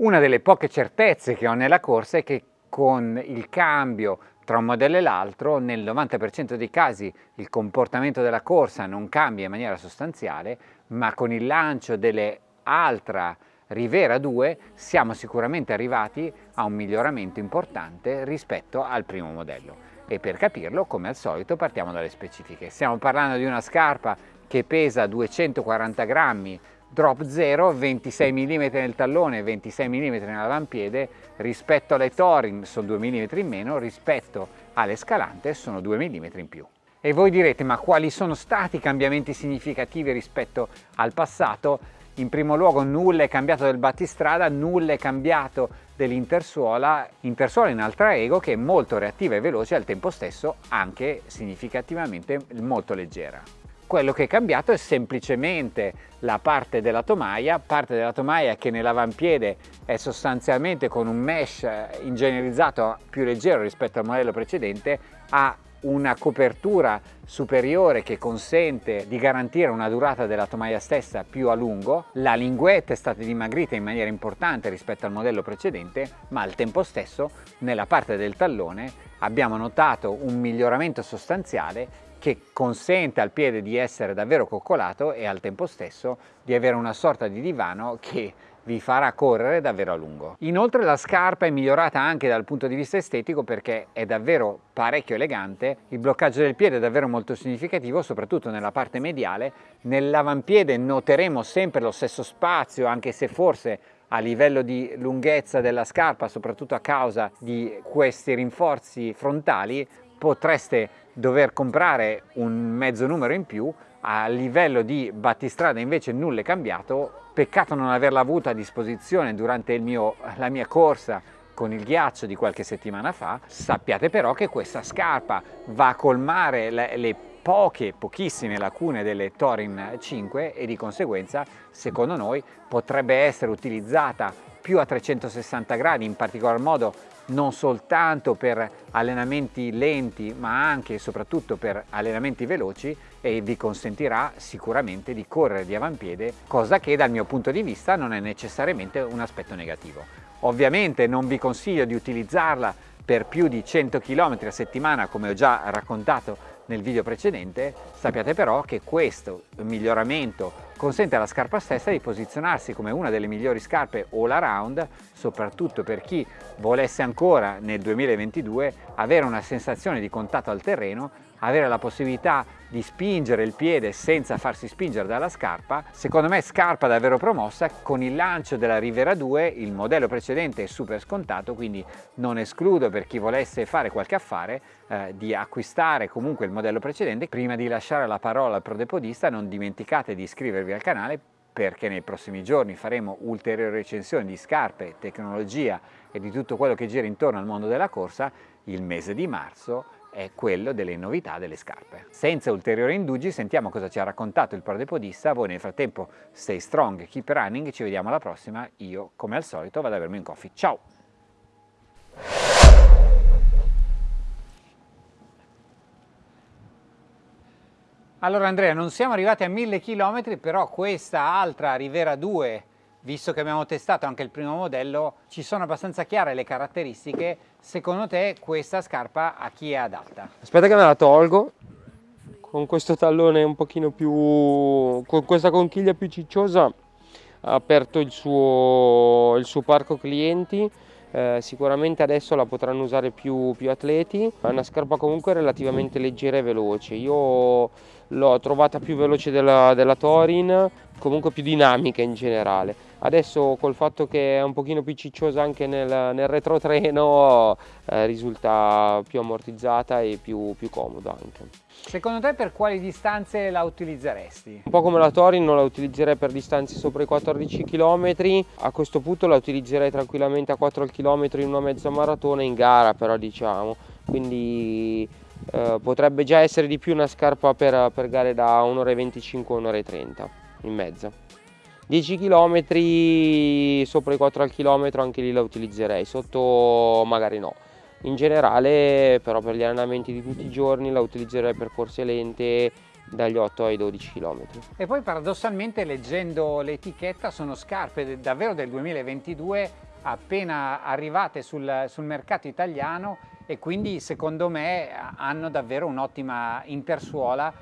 Una delle poche certezze che ho nella corsa è che con il cambio tra un modello e l'altro, nel 90% dei casi il comportamento della corsa non cambia in maniera sostanziale, ma con il lancio delle Altra Rivera 2 siamo sicuramente arrivati a un miglioramento importante rispetto al primo modello. E per capirlo, come al solito, partiamo dalle specifiche. Stiamo parlando di una scarpa che pesa 240 grammi, drop 0, 26 mm nel tallone, 26 mm nell'avampiede, rispetto alle Torin sono 2 mm in meno, rispetto alle Scalante sono 2 mm in più. E voi direte, ma quali sono stati i cambiamenti significativi rispetto al passato? In primo luogo nulla è cambiato del battistrada, nulla è cambiato dell'intersuola, intersuola in altra ego che è molto reattiva e veloce al tempo stesso anche significativamente molto leggera. Quello che è cambiato è semplicemente la parte della tomaia, parte della tomaia che nell'avampiede è sostanzialmente con un mesh ingegnerizzato più leggero rispetto al modello precedente, ha una copertura superiore che consente di garantire una durata della tomaia stessa più a lungo, la linguetta è stata dimagrita in maniera importante rispetto al modello precedente, ma al tempo stesso nella parte del tallone abbiamo notato un miglioramento sostanziale che consente al piede di essere davvero coccolato e al tempo stesso di avere una sorta di divano che vi farà correre davvero a lungo. Inoltre la scarpa è migliorata anche dal punto di vista estetico perché è davvero parecchio elegante, il bloccaggio del piede è davvero molto significativo soprattutto nella parte mediale, nell'avampiede noteremo sempre lo stesso spazio anche se forse a livello di lunghezza della scarpa soprattutto a causa di questi rinforzi frontali potreste dover comprare un mezzo numero in più a livello di battistrada invece nulla è cambiato peccato non averla avuta a disposizione durante mio, la mia corsa con il ghiaccio di qualche settimana fa. Sappiate però che questa scarpa va a colmare le, le poche, pochissime lacune delle Torin 5 e di conseguenza secondo noi potrebbe essere utilizzata più a 360 gradi, in particolar modo non soltanto per allenamenti lenti ma anche e soprattutto per allenamenti veloci e vi consentirà sicuramente di correre di avampiede cosa che dal mio punto di vista non è necessariamente un aspetto negativo. Ovviamente non vi consiglio di utilizzarla per più di 100 km a settimana come ho già raccontato nel video precedente, sappiate però che questo miglioramento consente alla scarpa stessa di posizionarsi come una delle migliori scarpe all around, soprattutto per chi volesse ancora nel 2022 avere una sensazione di contatto al terreno avere la possibilità di spingere il piede senza farsi spingere dalla scarpa, secondo me scarpa davvero promossa, con il lancio della Rivera 2 il modello precedente è super scontato, quindi non escludo per chi volesse fare qualche affare eh, di acquistare comunque il modello precedente. Prima di lasciare la parola al prodepodista non dimenticate di iscrivervi al canale perché nei prossimi giorni faremo ulteriori recensioni di scarpe, tecnologia e di tutto quello che gira intorno al mondo della corsa il mese di marzo è quello delle novità delle scarpe. Senza ulteriori indugi sentiamo cosa ci ha raccontato il prodepodista, voi nel frattempo stay strong, keep running, ci vediamo alla prossima, io come al solito vado a bermi un coffee, ciao! Allora Andrea, non siamo arrivati a 1000 km, però questa altra Rivera 2 visto che abbiamo testato anche il primo modello, ci sono abbastanza chiare le caratteristiche, secondo te questa scarpa a chi è adatta? Aspetta che me la tolgo, con questo tallone un pochino più, con questa conchiglia più cicciosa, ha aperto il suo, il suo parco clienti, eh, sicuramente adesso la potranno usare più, più, atleti, è una scarpa comunque relativamente leggera e veloce, io l'ho trovata più veloce della, della Torin, comunque più dinamica in generale. Adesso col fatto che è un pochino più cicciosa anche nel, nel retrotreno eh, risulta più ammortizzata e più, più comoda anche. Secondo te per quali distanze la utilizzeresti? Un po' come la Torin non la utilizzerei per distanze sopra i 14 km, a questo punto la utilizzerei tranquillamente a 4 km in una mezza maratona in gara però diciamo, quindi eh, potrebbe già essere di più una scarpa per, per gare da 1 25 1 30 in mezza. 10 km sopra i 4 al chilometro anche lì la utilizzerei, sotto magari no. In generale però per gli allenamenti di tutti i giorni la utilizzerei per corse lente dagli 8 ai 12 km. E poi paradossalmente leggendo l'etichetta sono scarpe davvero del 2022 appena arrivate sul, sul mercato italiano e quindi secondo me hanno davvero un'ottima intersuola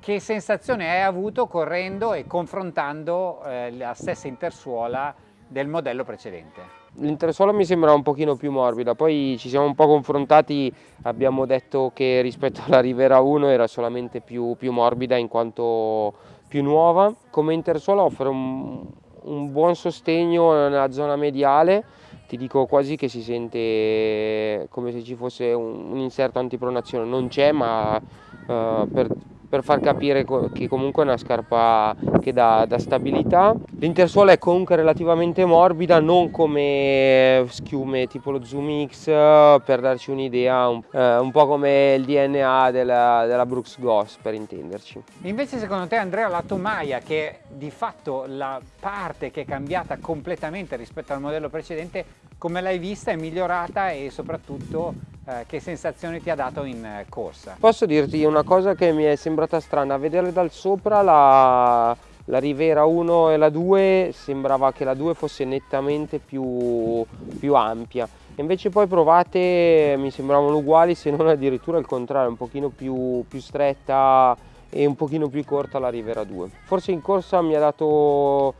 che sensazione hai avuto correndo e confrontando eh, la stessa intersuola del modello precedente? L'intersuola mi sembra un pochino più morbida, poi ci siamo un po' confrontati, abbiamo detto che rispetto alla Rivera 1 era solamente più, più morbida in quanto più nuova. Come intersuola offre un, un buon sostegno nella zona mediale, ti dico quasi che si sente come se ci fosse un, un inserto antipronazione, non c'è ma uh, per per far capire che comunque è una scarpa che dà, dà stabilità. L'intersuola è comunque relativamente morbida, non come schiume tipo lo Zoom X, per darci un'idea, un, eh, un, po' come il DNA della, della Brooks Goss per intenderci. Invece secondo te Andrea la tomaia che è di fatto la parte che è cambiata completamente rispetto al modello precedente, come l'hai vista è migliorata e soprattutto eh, che sensazione ti ha dato in eh, corsa? Posso dirti una cosa che mi è sembrata strana, a vedere dal sopra la, la Rivera 1 e la 2 sembrava che la 2 fosse nettamente più, più ampia. Invece poi provate mi sembravano uguali se non addirittura il contrario un pochino più, più stretta e un pochino più corta la Rivera 2 forse in corsa mi ha dato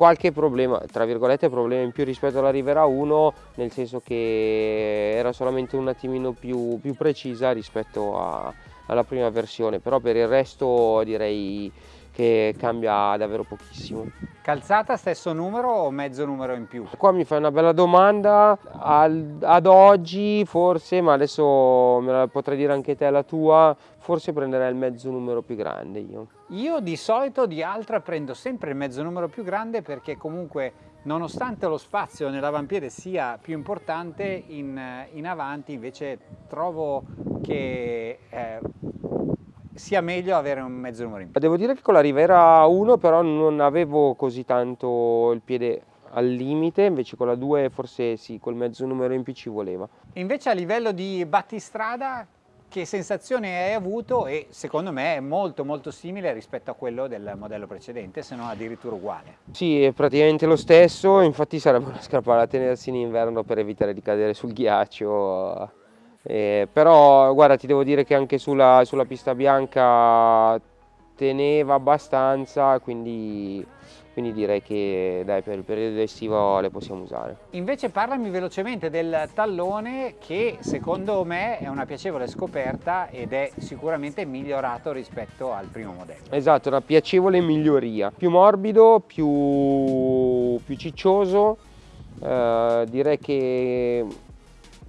qualche problema, tra virgolette problema in più rispetto alla Rivera 1, nel senso che era solamente un attimino più, più precisa rispetto a, alla prima versione, però per il resto direi che cambia davvero pochissimo. Calzata stesso numero o mezzo numero in più? Qua mi fai una bella domanda, al, ad oggi forse, ma adesso me la potrei dire anche te la tua, forse prenderei il mezzo numero più grande io. Io di solito di altra prendo sempre il mezzo numero più grande perché comunque nonostante lo spazio nell'avampiede sia più importante in, in avanti invece trovo che eh, sia meglio avere un mezzo numero in più. Devo dire che con la Rivera 1 però non avevo così tanto il piede al limite, invece con la 2 forse sì, col mezzo numero in più ci voleva. Invece a livello di battistrada che sensazione hai avuto e secondo me è molto molto simile rispetto a quello del modello precedente se non addirittura uguale sì è praticamente lo stesso infatti sarebbe una scarpa da tenersi in inverno per evitare di cadere sul ghiaccio eh, però guarda ti devo dire che anche sulla, sulla pista bianca teneva abbastanza quindi, quindi direi che dai, per il periodo estivo le possiamo usare. Invece parlami velocemente del tallone che secondo me è una piacevole scoperta ed è sicuramente migliorato rispetto al primo modello. Esatto, una piacevole miglioria, più morbido, più, più ciccioso, eh, direi che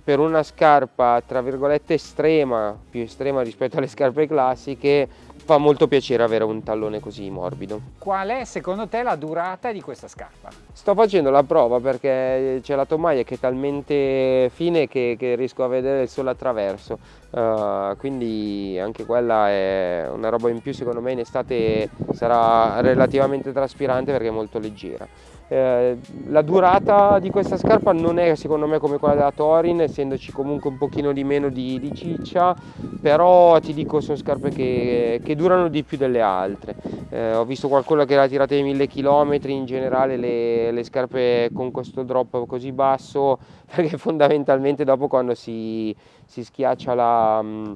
per una scarpa tra virgolette estrema, più estrema rispetto alle scarpe classiche, fa molto piacere avere un tallone così morbido. Qual è secondo te la durata di questa scarpa? Sto facendo la prova perché c'è la tomaia che è talmente fine che, che riesco a vedere il sole attraverso, uh, quindi anche quella è una roba in più secondo me in estate sarà relativamente traspirante perché è molto leggera. Eh, la durata di questa scarpa non è secondo me come quella della Torin essendoci comunque un pochino di meno di, di ciccia però ti dico sono scarpe che, che durano di più delle altre. Eh, ho visto qualcuno che l'ha tirata di mille chilometri in generale le, le, scarpe con questo drop così basso perché fondamentalmente dopo quando si, si schiaccia la mm,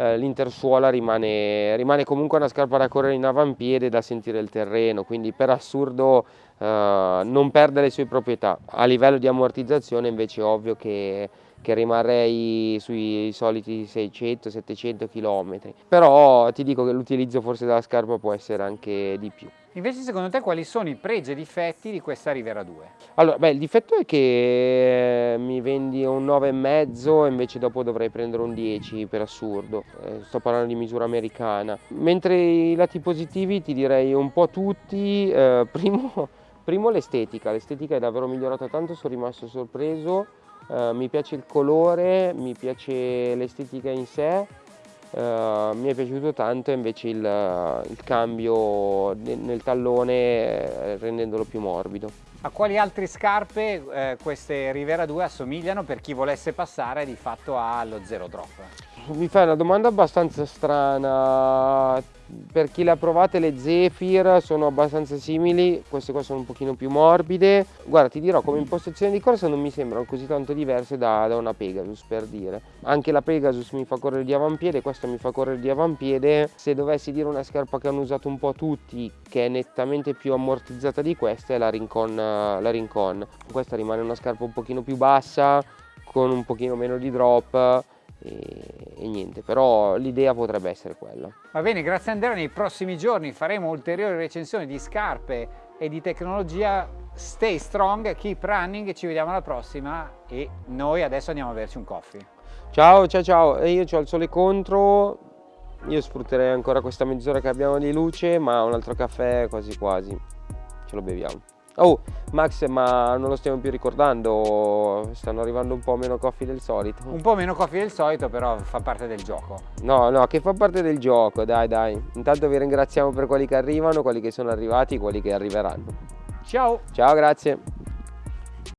eh, l'intersuola rimane, rimane, comunque una scarpa da correre in avampiede da sentire il terreno, quindi per assurdo eh, non perde le sue proprietà. A livello di ammortizzazione invece è ovvio che, che rimarrei sui soliti 600-700 km, però ti dico che l'utilizzo forse della scarpa può essere anche di più. Invece secondo te quali sono i pregi e difetti di questa Rivera 2? Allora, beh, il difetto è che mi vendi un 9,5 e invece dopo dovrei prendere un 10 per assurdo, eh, sto parlando di misura americana. Mentre i lati positivi ti direi un po' tutti, eh, primo, primo l'estetica, l'estetica è davvero migliorata tanto, sono rimasto sorpreso, eh, mi piace il colore, mi piace l'estetica in sé, Uh, mi è piaciuto tanto invece il, il cambio nel tallone eh, rendendolo più morbido. A quali altre scarpe eh, queste Rivera 2 assomigliano per chi volesse passare di fatto allo zero drop? Mi fai una domanda abbastanza strana per chi le ha provate le Zephyr sono abbastanza simili, queste qua sono un pochino più morbide. Guarda ti dirò come impostazione di corsa non mi sembrano così tanto diverse da, da una Pegasus per dire. Anche la Pegasus mi fa correre di avampiede, questa mi fa correre di avampiede. Se dovessi dire una scarpa che hanno usato un po' tutti che è nettamente più ammortizzata di questa è la Rincon, la Rincon. Questa rimane una scarpa un pochino più bassa con un pochino meno di drop e, e niente, però l'idea potrebbe essere quella. Va bene, grazie Andrea, nei prossimi giorni faremo ulteriori recensioni di scarpe e di tecnologia. Stay strong, keep running, ci vediamo alla prossima e noi adesso andiamo a berci un coffee. Ciao, ciao, ciao, io ho il sole contro, io sfrutterei ancora questa mezz'ora che abbiamo di luce, ma un altro caffè quasi quasi, ce lo beviamo. Oh, Max, ma non lo stiamo più ricordando, stanno arrivando un po' meno coffee del solito. Un po' meno coffee del solito, però fa parte del gioco. No, no, che fa parte del gioco, dai, dai. Intanto vi ringraziamo per quelli che arrivano, quelli che sono arrivati, quelli che arriveranno. Ciao! Ciao, grazie.